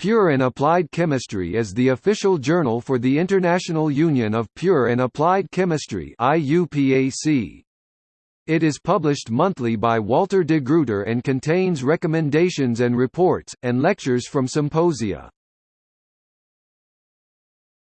Pure and Applied Chemistry is the official journal for the International Union of Pure and Applied Chemistry It is published monthly by Walter de Gruyter and contains recommendations and reports, and lectures from symposia.